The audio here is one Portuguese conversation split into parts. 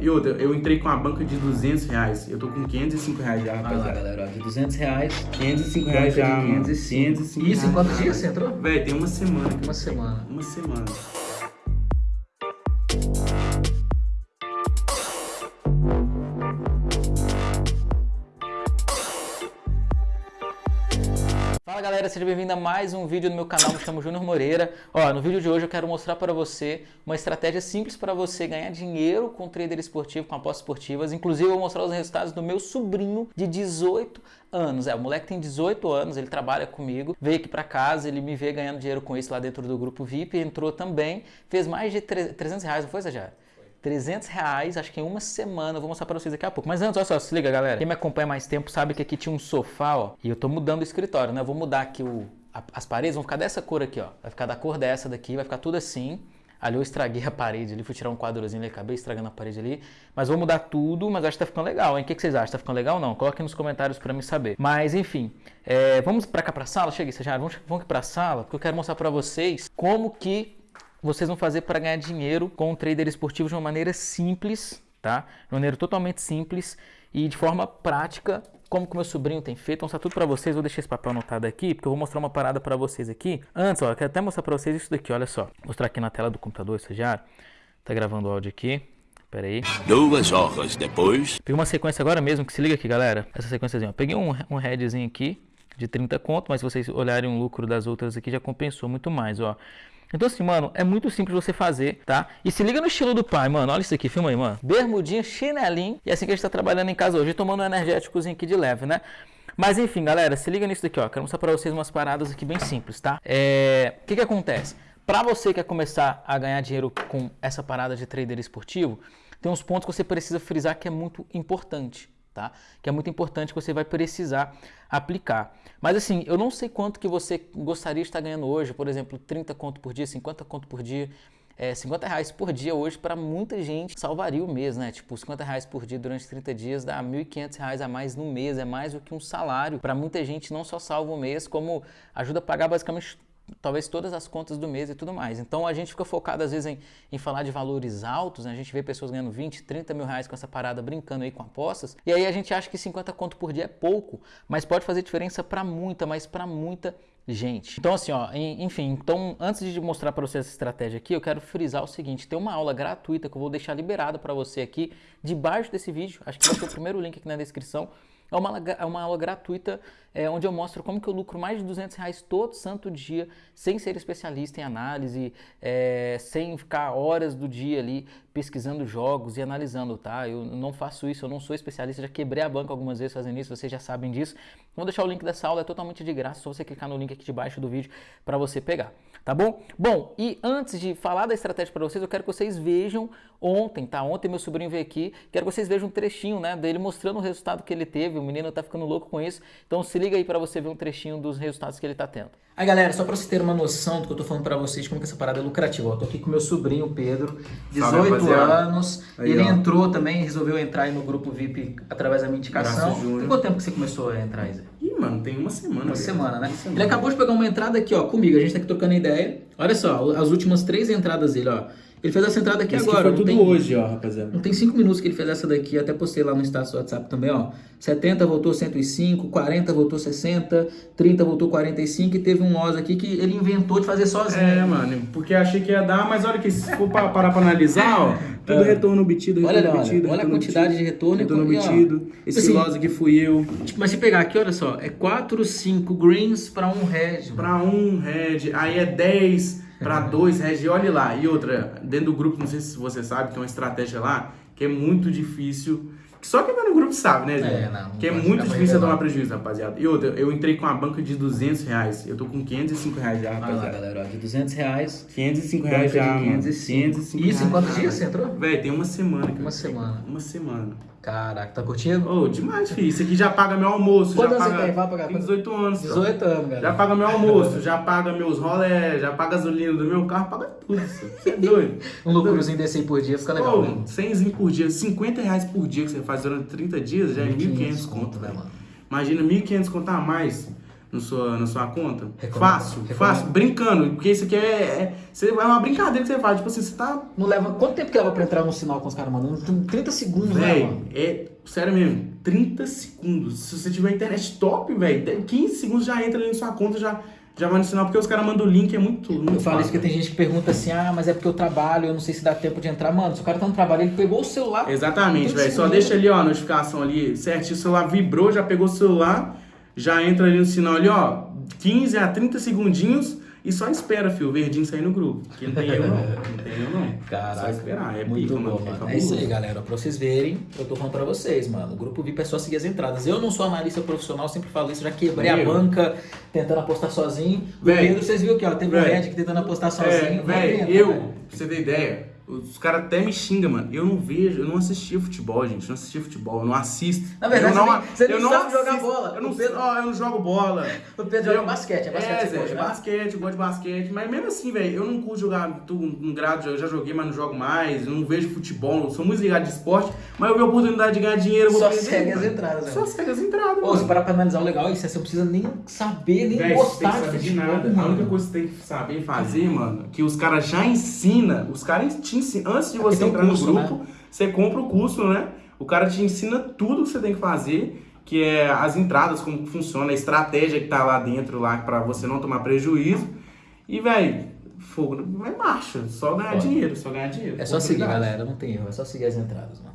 E outra, eu entrei com a banca de 200 reais. Eu tô com 505 reais já, Olha lá, rapaziada. galera, ó, de 200 reais. 505 Banca reais já, mano. 505. 505 Isso, em reais quantos dias você entrou? Véi, tem uma semana. Uma semana. Uma semana. Galera, seja bem-vindo a mais um vídeo no meu canal, me chamo Júnior Moreira. Ó, no vídeo de hoje eu quero mostrar para você uma estratégia simples para você ganhar dinheiro com trader esportivo, com apostas esportivas. Inclusive eu vou mostrar os resultados do meu sobrinho de 18 anos. É, o moleque tem 18 anos, ele trabalha comigo, veio aqui para casa, ele me vê ganhando dinheiro com isso lá dentro do grupo VIP, entrou também, fez mais de 300 reais, não foi, Sajara? 300 reais, acho que em uma semana. Eu vou mostrar pra vocês daqui a pouco. Mas antes, olha só, se liga, galera. Quem me acompanha mais tempo sabe que aqui tinha um sofá, ó. E eu tô mudando o escritório, né? Eu vou mudar aqui o, as paredes, vão ficar dessa cor aqui, ó. Vai ficar da cor dessa daqui, vai ficar tudo assim. Ali eu estraguei a parede ali, fui tirar um quadrozinho ali, acabei estragando a parede ali. Mas vou mudar tudo, mas acho que tá ficando legal, hein? O que, que vocês acham? Tá ficando legal ou não? Coloquem nos comentários pra me saber. Mas enfim, é, vamos pra cá pra sala? Chega já vamos, vamos aqui pra sala, porque eu quero mostrar pra vocês como que vocês vão fazer para ganhar dinheiro com o trader esportivo de uma maneira simples, tá? De uma maneira totalmente simples e de forma prática, como que o meu sobrinho tem feito. Vou mostrar tudo para vocês, vou deixar esse papel anotado aqui, porque eu vou mostrar uma parada para vocês aqui. Antes, ó, eu quero até mostrar para vocês isso daqui, olha só. Vou mostrar aqui na tela do computador, isso já. Tá gravando o áudio aqui. Pera aí. Duas horas depois. Peguei uma sequência agora mesmo, que se liga aqui, galera. Essa sequenciazinha, ó. Peguei um, um headzinho aqui de 30 conto, mas se vocês olharem o lucro das outras aqui, já compensou muito mais, ó. Então assim, mano, é muito simples você fazer, tá? E se liga no estilo do pai, mano. Olha isso aqui, filma aí, mano. Bermudinha, chinelinho. E é assim que a gente tá trabalhando em casa hoje, tomando um energéticozinho aqui de leve, né? Mas enfim, galera, se liga nisso daqui, ó. Quero mostrar pra vocês umas paradas aqui bem simples, tá? É... O que que acontece? Pra você que quer começar a ganhar dinheiro com essa parada de trader esportivo, tem uns pontos que você precisa frisar que é muito importante, tá? Que é muito importante que você vai precisar aplicar. Mas assim, eu não sei quanto que você gostaria de estar ganhando hoje, por exemplo, 30 conto por dia, 50 conto por dia, é, 50 reais por dia hoje para muita gente salvaria o mês, né? Tipo, 50 reais por dia durante 30 dias dá 1.500 reais a mais no mês, é mais do que um salário. Para muita gente não só salva o mês, como ajuda a pagar basicamente talvez todas as contas do mês e tudo mais. Então a gente fica focado às vezes em, em falar de valores altos, né? a gente vê pessoas ganhando 20, 30 mil reais com essa parada brincando aí com apostas, e aí a gente acha que 50 conto por dia é pouco, mas pode fazer diferença para muita, mas para muita gente. Então assim, ó, en- enfim, então antes de mostrar para você essa estratégia aqui, eu quero frisar o seguinte, tem uma aula gratuita que eu vou deixar liberada para você aqui debaixo desse vídeo, acho que vai ser o primeiro link aqui na descrição, é uma, é uma aula gratuita é, onde eu mostro como que eu lucro mais de 200 reais todo santo dia, sem ser especialista em análise, é, sem ficar horas do dia ali pesquisando jogos e analisando, tá? Eu não faço isso, eu não sou especialista, já quebrei a banca algumas vezes fazendo isso, vocês já sabem disso. Vou deixar o link dessa aula, é totalmente de graça, só você clicar no link aqui debaixo do vídeo para você pegar, tá bom? Bom, e antes de falar da estratégia para vocês, eu quero que vocês vejam ontem, tá? Ontem meu sobrinho veio aqui, quero que vocês vejam um trechinho, né, dele mostrando o resultado que ele teve, o menino tá ficando louco com isso, então se liga aí para você ver um trechinho dos resultados que ele tá tendo. Aí galera, só para vocês terem uma noção do que eu tô falando para vocês, como que essa parada é lucrativa, ó, eu tô aqui com meu sobrinho Pedro, 18 rapaziada. anos, Aí, ele ó. entrou também, resolveu entrar aí no grupo VIP através da minha indicação. Tem quanto tempo que você começou a entrar, Zé? Ih, mano, tem uma semana. Uma velho. semana, né? Uma semana. Ele acabou de pegar uma entrada aqui, ó, comigo. A gente tá aqui trocando ideia. Olha só, as últimas três entradas dele, ó. Ele fez essa entrada aqui Esse agora. que foi tudo tem, hoje, ó, rapaziada. Não tem cinco minutos que ele fez essa daqui. Até postei lá no status do WhatsApp também, ó. 70 voltou 105, 40 voltou 60, 30 voltou 45 e teve um loss aqui que ele inventou de fazer sozinho. É, mano, porque achei que ia dar, mas olha que se for pa- parar pra analisar, ó, tudo É. retorno obtido, Olha, retorno olha, obtido, olha a retorno quantidade obtido, de retorno retorno quando- ó, obtido. Esse assim, loss aqui fui eu. Tipo, mas se pegar aqui, olha só, é 4, 5 greens pra um red. Pra um head, aí é 10 pra dois head, e olha lá. E outra, dentro do grupo, não sei se você sabe, tem uma estratégia lá que é muito difícil. que Só quem tá no grupo sabe, né, Zé? É, não, não que é muito difícil revelando. tomar prejuízo, rapaziada. E outra, eu entrei com a banca de 200 reais. Eu tô com 505 reais já, Olha lá, rapaziada. galera, ó, de 200 reais. 505 reais já, mano. 505. 505 Isso em quantos dias você entrou? Véi, tem uma semana. Uma semana. Uma semana. Caraca, tá curtindo? Ô, demais, filho. Isso aqui já paga meu almoço. Quantos anos paga... você tem? Vai pagar Tem quantos? 18 anos. só. 18 anos, galera. Já paga meu almoço, já paga meus rolé, já paga a gasolina do meu carro, paga tudo. Você é doido. Um lucrozinho desse aí por dia fica legal, né? Ô, 100 por dia, 50 reais por dia que você faz durante 30 dias, já é 1.500 conto, né, velho. Imagina 1.500 conto a mais. No sua, na sua conta? Recomendo. Fácil, Recomendo. fácil, brincando, porque isso aqui é, é, é uma brincadeira que você faz, tipo assim, você tá Não leva. Quanto tempo que leva pra entrar no sinal com os caras mandando? 30 segundos, né, Véi, mano? é sério mesmo, 30 segundos. Se você tiver internet top, velho, 15 segundos já entra ali na sua conta, já, já vai no sinal, porque os caras mandam o link, é muito, muito Eu falo isso fácil, porque tem gente que pergunta assim, ah, mas é porque eu trabalho, eu não sei se dá tempo de entrar. Mano, se o cara tá no trabalho, ele pegou o celular. Exatamente, 30 velho. Só deixa ali, ó, a notificação ali certinho. O celular vibrou, já pegou o celular, já entra ali no sinal ali, ó. 15 a 30 segundinhos e só espera, filho, o verdinho sair no grupo. Que não tem erro, não. Não tem erro, não. Caraca, Só esperar. É Muito pica, bom, mano. mano. É É isso aí, galera. Pra vocês verem, eu tô falando pra vocês, mano. O grupo VIP é só seguir as entradas. Eu não sou analista profissional, sempre falo isso. Já quebrei a Meu. banca tentando apostar sozinho. O Véi. Pedro, vocês viram aqui, ó. Teve um Véi. Red aqui tentando apostar É, sozinho. Adianta, eu, pra você ter ideia, os caras até me xingam, mano. Eu não vejo, eu não assistia futebol, gente. Eu não assistia futebol, eu não assisto. Na verdade, eu não, você nem- você eu não sabe jogar assisto. bola. Eu não, Pedro- ó, eu não jogo bola. O Pedro joga basquete, é basquete É, é basquete, eu gosto de basquete. Mas mesmo assim, velho, eu não curto jogar um grado, eu já joguei, mas não jogo mais. Eu não vejo futebol, eu sou muito ligado de esporte. Mas eu vi a oportunidade de ganhar dinheiro, eu vou Só fazer, segue mano. as entradas, né? Só segue as entradas, Ô, se mano. parar pra analisar o legal é isso, você não precisa nem saber, nem Véi, você tem gostar de saber de nada. A única coisa que você tem que saber fazer, mano, que os caras já ensinam, os caras te ensinam, antes de você tem um entrar curso, no grupo, você compra o curso, né? O cara te ensina tudo que você tem que fazer, que é as entradas, como funciona, a estratégia que tá lá dentro, lá, pra você não tomar prejuízo. E, velho, fogo, vai marcha, só ganhar Foda. dinheiro, só ganhar dinheiro. É só seguir, galera. Não tem erro, é só seguir as entradas, mano.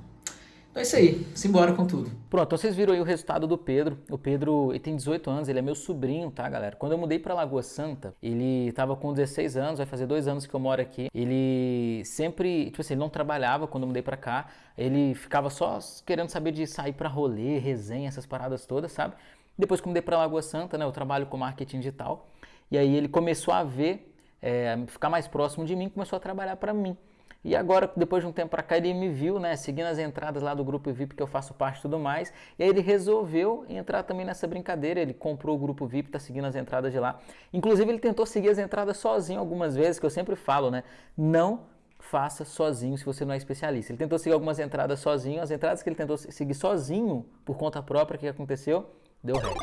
Então é isso aí. Simbora com tudo. Pronto, então vocês viram aí o resultado do Pedro. O Pedro ele tem 18 anos, ele é meu sobrinho, tá, galera? Quando eu mudei pra Lagoa Santa, ele tava com 16 anos, vai fazer dois anos que eu moro aqui. Ele sempre, tipo assim, ele não trabalhava quando eu mudei pra cá. Ele ficava só querendo saber de sair pra rolê, resenha, essas paradas todas, sabe? Depois que eu mudei pra Lagoa Santa, né, eu trabalho com marketing digital. E aí ele começou a ver, é, ficar mais próximo de mim, começou a trabalhar pra mim. E agora, depois de um tempo pra cá, ele me viu, né, seguindo as entradas lá do grupo VIP que eu faço parte e tudo mais. E aí ele resolveu entrar também nessa brincadeira. Ele comprou o grupo VIP, tá seguindo as entradas de lá. Inclusive, ele tentou seguir as entradas sozinho algumas vezes, que eu sempre falo, né? Não faça sozinho se você não é especialista. Ele tentou seguir algumas entradas sozinho. As entradas que ele tentou seguir sozinho, por conta própria, o que aconteceu? Deu red.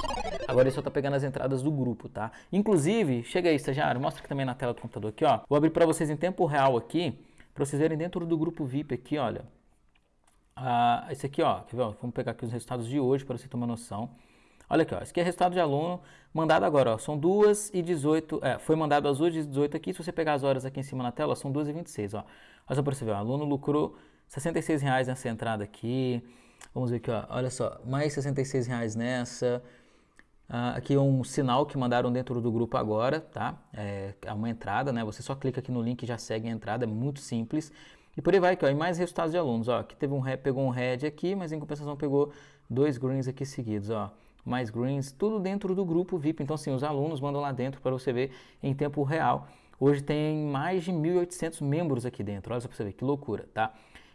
Agora ele só tá pegando as entradas do grupo, tá? Inclusive, chega aí, estagiário, mostra aqui também na tela do computador aqui, ó. Vou abrir para vocês em tempo real aqui, para vocês verem dentro do grupo VIP aqui, olha. Ah, esse aqui, ó, quer ver, ó, vamos pegar aqui os resultados de hoje para você ter uma noção. Olha aqui, ó, esse aqui é resultado de aluno, mandado agora, ó, são 2 e 18, é, foi mandado às 2 e 18 aqui, se você pegar as horas aqui em cima na tela, são 2 e 26, ó. Olha só para você ver, o aluno lucrou 66 reais nessa entrada aqui, vamos ver aqui, ó, olha só, mais 66 reais nessa, ah, aqui um sinal que mandaram dentro do grupo agora, tá? É, é uma entrada, né? Você só clica aqui no link e já segue a entrada, é muito simples. E por aí vai aqui, ó, e mais resultados de alunos, ó. Aqui teve um pegou um red aqui, mas em compensação pegou dois greens aqui seguidos, ó. Mais greens, tudo dentro do grupo VIP. Então, sim, os alunos mandam lá dentro para você ver em tempo real. Hoje tem mais de 1.800 membros aqui dentro, olha só para você ver, que loucura, tá?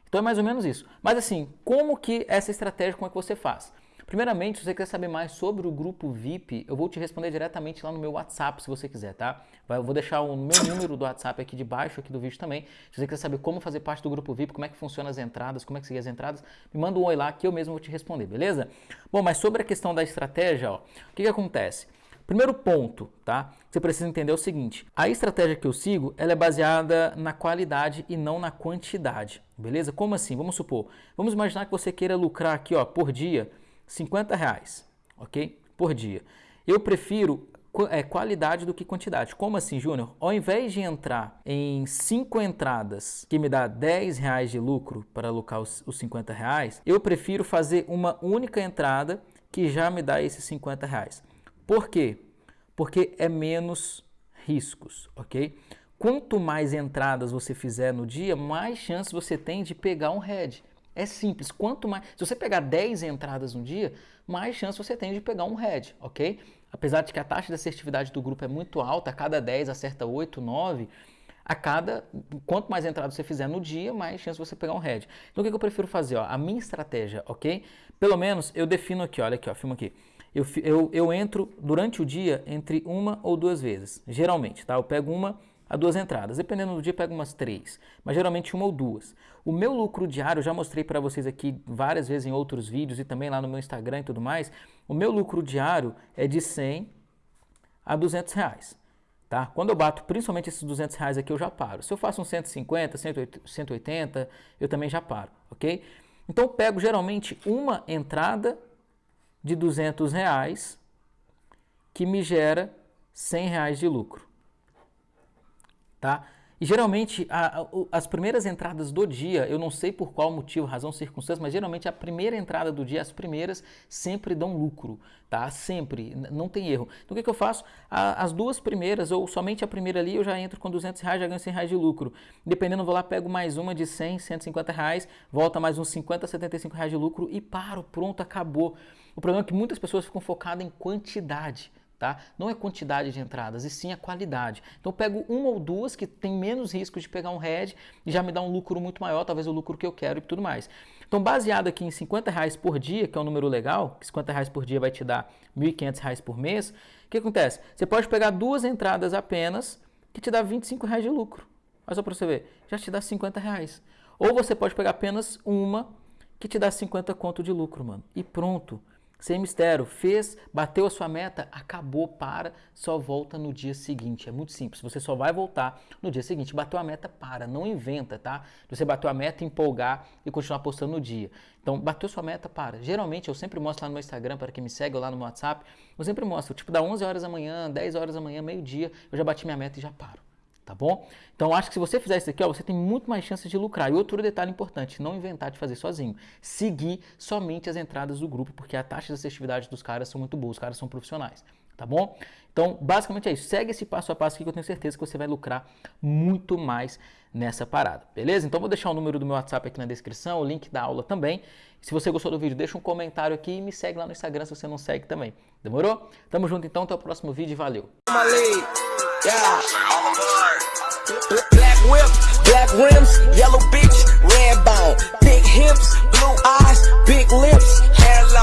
Então é mais ou menos isso. Mas assim, como que essa estratégia, como é que você faz? Primeiramente, se você quer saber mais sobre o grupo VIP, eu vou te responder diretamente lá no meu WhatsApp, se você quiser, tá? Eu vou deixar o meu número do WhatsApp aqui debaixo aqui do vídeo também. Se você quer saber como fazer parte do grupo VIP, como é que funciona as entradas, como é que seguir as entradas, me manda um oi lá que eu mesmo vou te responder, beleza? Bom, mas sobre a questão da estratégia, ó, o que, que acontece? Primeiro ponto, tá? Você precisa entender o seguinte: a estratégia que eu sigo, ela é baseada na qualidade e não na quantidade, beleza? Como assim? Vamos supor, vamos imaginar que você queira lucrar aqui, ó, por dia 50 reais, ok? Por dia. Eu prefiro é, qualidade do que quantidade. Como assim, Júnior? Ao invés de entrar em 5 entradas que me dá 10 reais de lucro para lucrar os, os 50 reais, eu prefiro fazer uma única entrada que já me dá esses 50 reais. Por quê? Porque é menos riscos, ok? Quanto mais entradas você fizer no dia, mais chance você tem de pegar um head. É simples. Quanto mais, se você pegar 10 entradas no dia, mais chance você tem de pegar um head, ok? Apesar de que a taxa de assertividade do grupo é muito alta, a cada 10 acerta 8, 9, a cada quanto mais entradas você fizer no dia, mais chance você pegar um head. Então o que que eu prefiro fazer? Ó? A minha estratégia, ok? Pelo menos eu defino aqui, olha aqui, ó, filma aqui. Eu, eu, eu entro durante o dia entre uma ou duas vezes, geralmente, tá? Eu pego uma a duas entradas, dependendo do dia pego umas três, mas geralmente uma ou duas. O meu lucro diário, já mostrei para vocês aqui várias vezes em outros vídeos e também lá no meu Instagram e tudo mais, o meu lucro diário é de 100 a 200 reais. Tá? Quando eu bato principalmente esses 200 reais aqui, eu já paro. Se eu faço um 150, 180, eu também já paro, ok? Então eu pego geralmente uma entrada de 200 reais que me gera 100 reais de lucro, tá? E geralmente a, a, as primeiras entradas do dia, eu não sei por qual motivo, razão, circunstância, mas geralmente a primeira entrada do dia, as primeiras sempre dão lucro, tá? Sempre, não tem erro. Então o que, que eu faço? A, as duas primeiras, ou somente a primeira ali, eu já entro com 200 reais, já ganho 100 reais de lucro. Dependendo, eu vou lá, pego mais uma de 100, 150 reais, volta mais uns 50, 75 reais de lucro e paro, pronto, acabou. O problema é que muitas pessoas ficam focadas em quantidade. Tá? Não é quantidade de entradas, e sim a qualidade. Então eu pego uma ou duas que tem menos risco de pegar um head e já me dá um lucro muito maior, talvez o lucro que eu quero e tudo mais. Então baseado aqui em 50 reais por dia, que é um número legal, que 50 reais por dia vai te dar 1.500 reais por mês, o que acontece? Você pode pegar duas entradas apenas que te dá 25 reais de lucro. Olha só para você ver, já te dá 50 reais. Ou você pode pegar apenas uma que te dá 50 conto de lucro, mano. E pronto. Sem mistério, fez, bateu a sua meta, acabou, para, só volta no dia seguinte. É muito simples, você só vai voltar no dia seguinte. Bateu a meta, para, não inventa, tá? Você bateu a meta, empolgar e continuar postando no dia. Então, bateu sua meta, para. Geralmente, eu sempre mostro lá no meu Instagram, para quem me segue, ou lá no meu WhatsApp, eu sempre mostro, tipo, da 11 horas da manhã, 10 horas da manhã, meio-dia, eu já bati minha meta e já paro tá bom? Então acho que se você fizer isso aqui, ó, você tem muito mais chances de lucrar. E outro detalhe importante, não inventar de fazer sozinho. Seguir somente as entradas do grupo, porque a taxa de assertividade dos caras são muito boas, os caras são profissionais, tá bom? Então, basicamente é isso. Segue esse passo a passo aqui que eu tenho certeza que você vai lucrar muito mais nessa parada, beleza? Então vou deixar o número do meu WhatsApp aqui na descrição, o link da aula também. Se você gostou do vídeo, deixa um comentário aqui e me segue lá no Instagram se você não segue também. Demorou? Tamo junto então, até o próximo vídeo e valeu! Black whip, black rims, yellow bitch, red bone, big hips, blue eyes, big lips, hair.